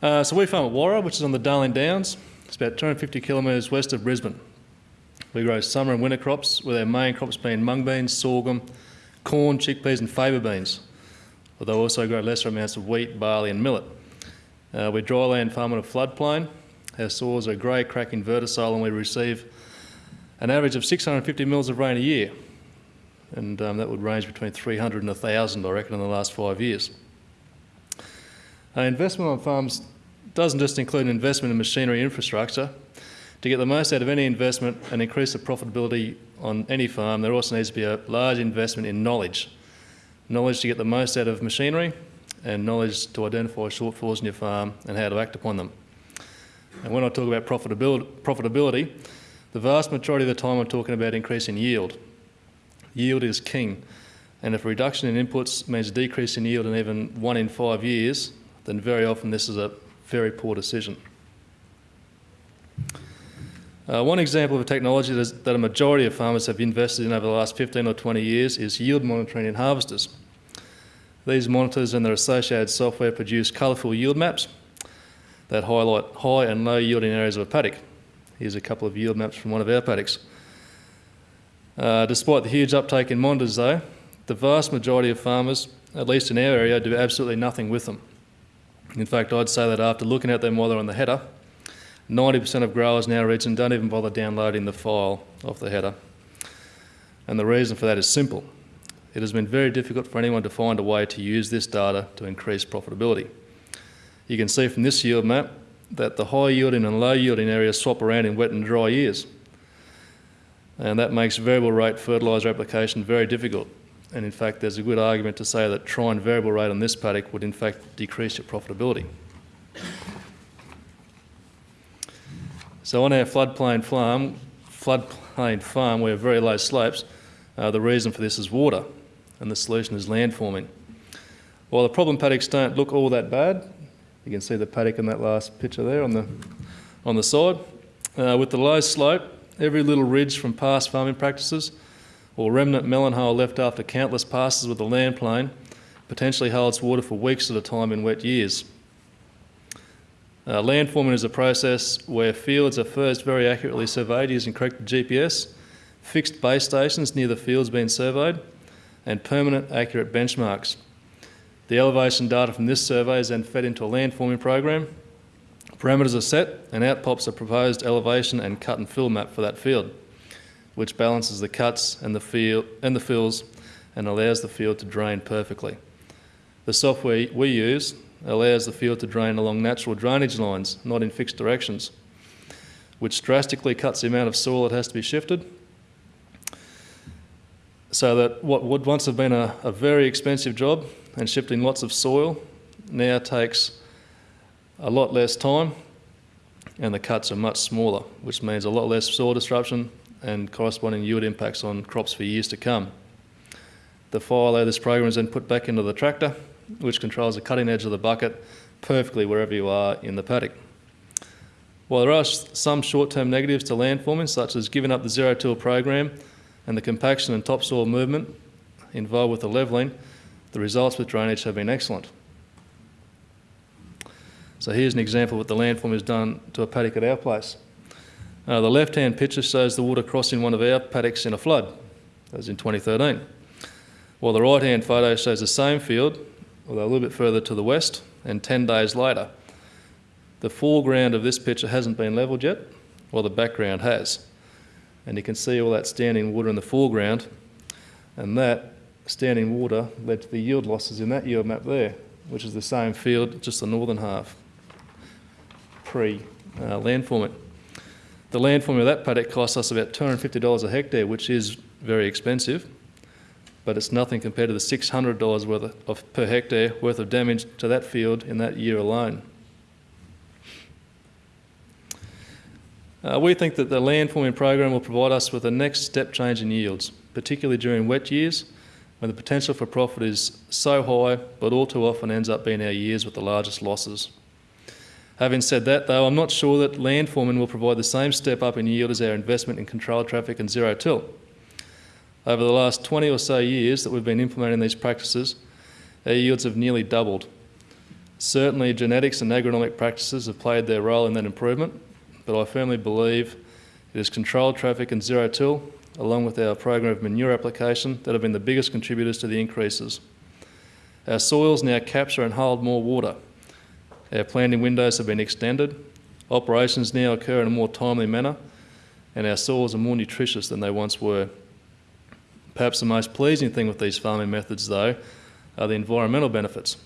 Uh, so we farm at Warra, which is on the Darling Downs. It's about 250 kilometres west of Brisbane. We grow summer and winter crops, with our main crops being mung beans, sorghum, corn, chickpeas and faba beans, although we also grow lesser amounts of wheat, barley and millet. Uh, we dryland farm on a floodplain. Our soils are grey, cracking vertosol and we receive an average of 650 mils of rain a year. And um, that would range between 300 and 1,000, I reckon, in the last five years. Investment on farms doesn't just include an investment in machinery infrastructure. To get the most out of any investment and increase the profitability on any farm, there also needs to be a large investment in knowledge. Knowledge to get the most out of machinery and knowledge to identify shortfalls in your farm and how to act upon them. And when I talk about profitability, the vast majority of the time I'm talking about increasing yield. Yield is king. And if a reduction in inputs means a decrease in yield in even one in five years, then very often this is a very poor decision. Uh, one example of a technology that a majority of farmers have invested in over the last 15 or 20 years is yield monitoring in harvesters. These monitors and their associated software produce colourful yield maps that highlight high and low yielding areas of a paddock. Here's a couple of yield maps from one of our paddocks. Uh, despite the huge uptake in monitors though, the vast majority of farmers, at least in our area, do absolutely nothing with them. In fact, I'd say that after looking at them while they're on the header, 90% of growers in our region don't even bother downloading the file off the header. And the reason for that is simple. It has been very difficult for anyone to find a way to use this data to increase profitability. You can see from this yield map that the high yielding and low yielding areas swap around in wet and dry years. And that makes variable rate fertiliser application very difficult. And in fact, there's a good argument to say that trying variable rate on this paddock would in fact decrease your profitability. So on our floodplain farm, floodplain farm, we have very low slopes. Uh, the reason for this is water, and the solution is landforming. While the problem paddocks don't look all that bad, you can see the paddock in that last picture there on the, on the side. Uh, with the low slope, every little ridge from past farming practices or remnant melon hole left after countless passes with the land plane potentially holds water for weeks at a time in wet years. Uh, landforming is a process where fields are first very accurately surveyed using correct GPS, fixed base stations near the fields being surveyed, and permanent accurate benchmarks. The elevation data from this survey is then fed into a landforming program. Parameters are set and out pops a proposed elevation and cut and fill map for that field which balances the cuts and the, field, and the fills and allows the field to drain perfectly. The software we use allows the field to drain along natural drainage lines, not in fixed directions, which drastically cuts the amount of soil that has to be shifted so that what would once have been a, a, very expensive job and shifting lots of soil now takes a lot less time and the cuts are much smaller, which means a lot less soil disruption and corresponding yield impacts on crops for years to come. The file of this program is then put back into the tractor, which controls the cutting edge of the bucket perfectly wherever you are in the paddock. While there are some short-term negatives to landforming, such as giving up the zero-till program and the compaction and topsoil movement involved with the levelling, the results with drainage have been excellent. So here's an example of what the landform has done to a paddock at our place. Uh, the left-hand picture shows the water crossing one of our paddocks in a flood. That was in 2013. While the right-hand photo shows the same field, although a little bit further to the west, and 10 days later. The foreground of this picture hasn't been levelled yet, while the background has. And you can see all that standing water in the foreground, and that standing water led to the yield losses in that yield map there, which is the same field, just the northern half, pre-landforming. Uh, the landforming of that paddock costs us about $250 a hectare, which is very expensive, but it's nothing compared to the $600 worth of, per hectare worth of damage to that field in that year alone. Uh, we think that the landforming program will provide us with a next step change in yields, particularly during wet years when the potential for profit is so high, but all too often ends up being our years with the largest losses. Having said that, though, I'm not sure that landforming will provide the same step up in yield as our investment in controlled traffic and zero till. Over the last 20 or so years that we've been implementing these practices, our yields have nearly doubled. Certainly, genetics and agronomic practices have played their role in that improvement, but I firmly believe it is controlled traffic and zero till, along with our program of manure application, that have been the biggest contributors to the increases. Our soils now capture and hold more water. Our planting windows have been extended. Operations now occur in a more timely manner, and our soils are more nutritious than they once were. Perhaps the most pleasing thing with these farming methods, though, are the environmental benefits.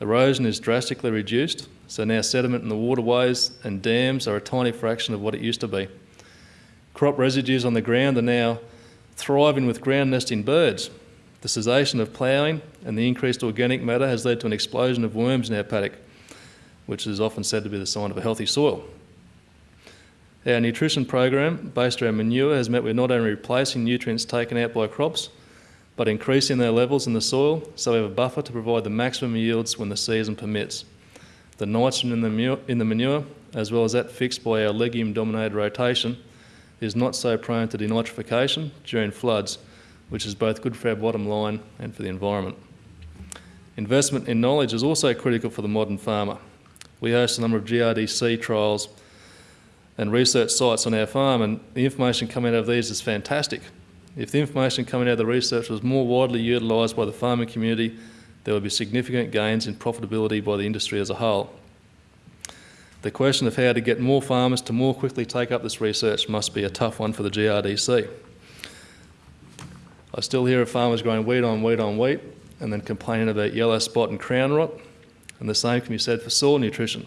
Erosion is drastically reduced, so now sediment in the waterways and dams are a tiny fraction of what it used to be. Crop residues on the ground are now thriving with ground nesting birds. The cessation of ploughing and the increased organic matter has led to an explosion of worms in our paddock, which is often said to be the sign of a healthy soil. Our nutrition program, based around manure, has meant we're not only replacing nutrients taken out by crops, but increasing their levels in the soil so we have a buffer to provide the maximum yields when the season permits. The nitrogen in the, manure, in the manure, as well as that fixed by our legume-dominated rotation, is not so prone to denitrification during floods, which is both good for our bottom line and for the environment. Investment in knowledge is also critical for the modern farmer. We host a number of GRDC trials and research sites on our farm, and the information coming out of these is fantastic. If the information coming out of the research was more widely utilised by the farming community, there would be significant gains in profitability by the industry as a whole. The question of how to get more farmers to more quickly take up this research must be a tough one for the GRDC. I still hear of farmers growing wheat on wheat on wheat and then complaining about yellow spot and crown rot, and the same can be said for soil nutrition.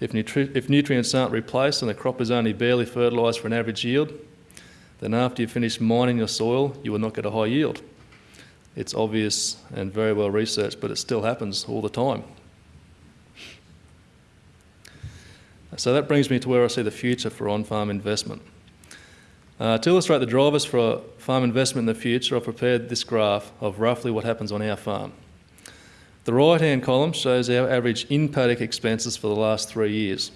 If, nutri if nutrients aren't replaced and the crop is only barely fertilised for an average yield, then after you finish mining your soil, you will not get a high yield. It's obvious and very well researched, but it still happens all the time. So that brings me to where I see the future for on-farm investment. Uh, to illustrate the drivers for farm investment in the future, I've prepared this graph of roughly what happens on our farm. The right-hand column shows our average in-paddock expenses for the last three years.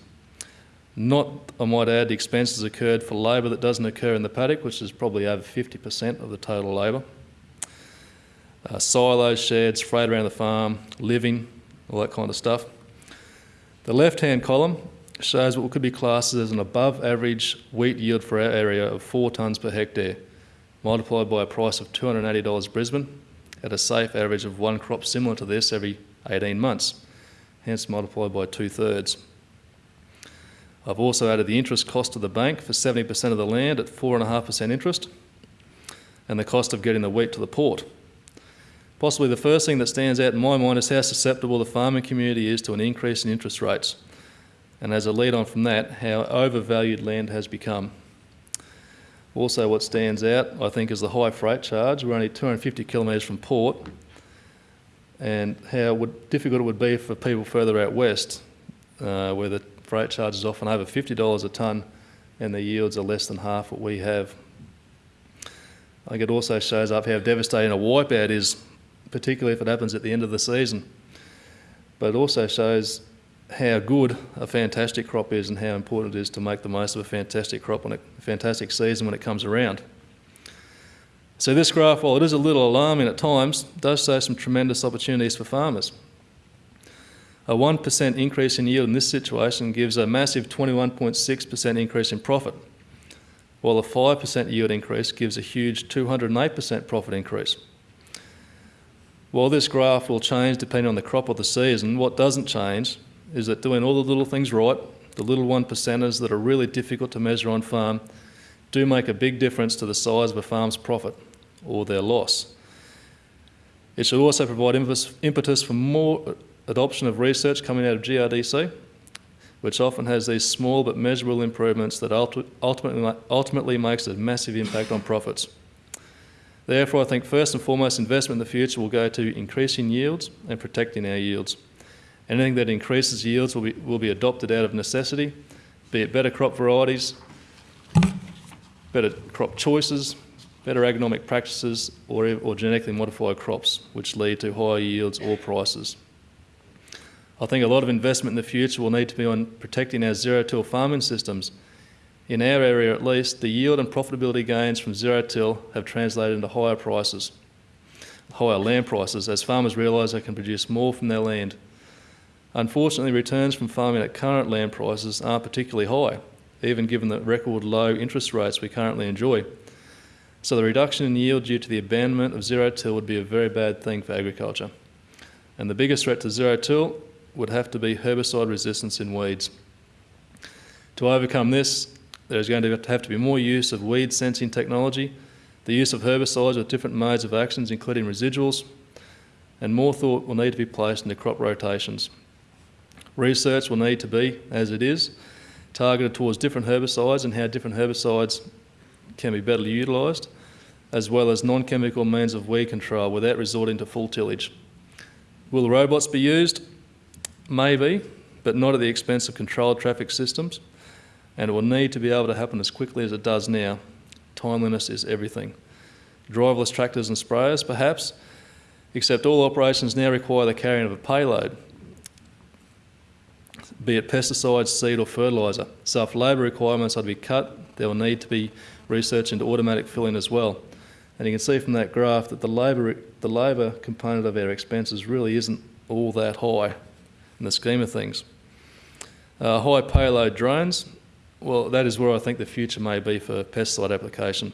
Not, I might add, the expenses occurred for labour that doesn't occur in the paddock, which is probably over 50% of the total labour. Uh, silos, sheds, freight around the farm, living, all that kind of stuff. The left-hand column shows what could be classed as an above average wheat yield for our area of 4 tonnes per hectare, multiplied by a price of $280 Brisbane at a safe average of one crop similar to this every 18 months, hence multiplied by two thirds. I've also added the interest cost to the bank for 70% of the land at 4.5% interest and the cost of getting the wheat to the port. Possibly the first thing that stands out in my mind is how susceptible the farming community is to an increase in interest rates. And as a lead on from that, how overvalued land has become. Also what stands out, I think, is the high freight charge. We're only 250 kilometres from port and how would, difficult it would be for people further out west uh, where the freight charge is often over $50 a tonne and the yields are less than half what we have. I think it also shows up how devastating a wipeout is, particularly if it happens at the end of the season. But it also shows how good a fantastic crop is and how important it is to make the most of a fantastic crop and a fantastic season when it comes around. So this graph, while it is a little alarming at times, does show some tremendous opportunities for farmers. A 1% increase in yield in this situation gives a massive 21.6% increase in profit, while a 5% yield increase gives a huge 208% profit increase. While this graph will change depending on the crop or the season, what doesn't change is that doing all the little things right, the little one percenters that are really difficult to measure on farm, do make a big difference to the size of a farm's profit or their loss. It should also provide impetus for more adoption of research coming out of GRDC, which often has these small but measurable improvements that ultimately, ultimately makes a massive impact on profits. Therefore, I think first and foremost investment in the future will go to increasing yields and protecting our yields. Anything that increases yields will be, will be adopted out of necessity, be it better crop varieties, better crop choices, better agronomic practices, or, or genetically modified crops, which lead to higher yields or prices. I think a lot of investment in the future will need to be on protecting our zero-till farming systems. In our area at least, the yield and profitability gains from zero-till have translated into higher prices, higher land prices, as farmers realise they can produce more from their land. Unfortunately, returns from farming at current land prices aren't particularly high, even given the record low interest rates we currently enjoy. So the reduction in yield due to the abandonment of zero-till would be a very bad thing for agriculture. And the biggest threat to zero-till would have to be herbicide resistance in weeds. To overcome this, there's going to have to be more use of weed sensing technology, the use of herbicides with different modes of actions, including residuals, and more thought will need to be placed into crop rotations. Research will need to be, as it is, targeted towards different herbicides and how different herbicides can be better utilised, as well as non-chemical means of weed control without resorting to full tillage. Will robots be used? Maybe, but not at the expense of controlled traffic systems, and it will need to be able to happen as quickly as it does now. Timeliness is everything. Driverless tractors and sprayers, perhaps, except all operations now require the carrying of a payload, be it pesticides, seed or fertiliser. So if labour requirements are to be cut, there will need to be research into automatic filling as well. And you can see from that graph that the labour, the labour component of our expenses really isn't all that high in the scheme of things. Uh, high payload drones, well, that is where I think the future may be for pesticide application.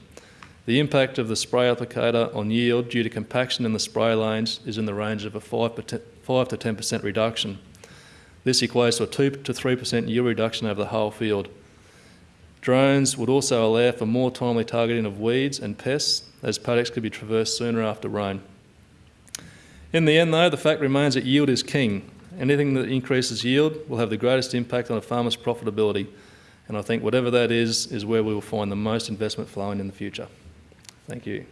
The impact of the spray applicator on yield due to compaction in the spray lanes is in the range of a 5, 5 to 10% reduction. This equates to a 2 to 3% yield reduction over the whole field. Drones would also allow for more timely targeting of weeds and pests as paddocks could be traversed sooner after rain. In the end though, the fact remains that yield is king. Anything that increases yield will have the greatest impact on a farmer's profitability. And I think whatever that is, is where we will find the most investment flowing in the future. Thank you.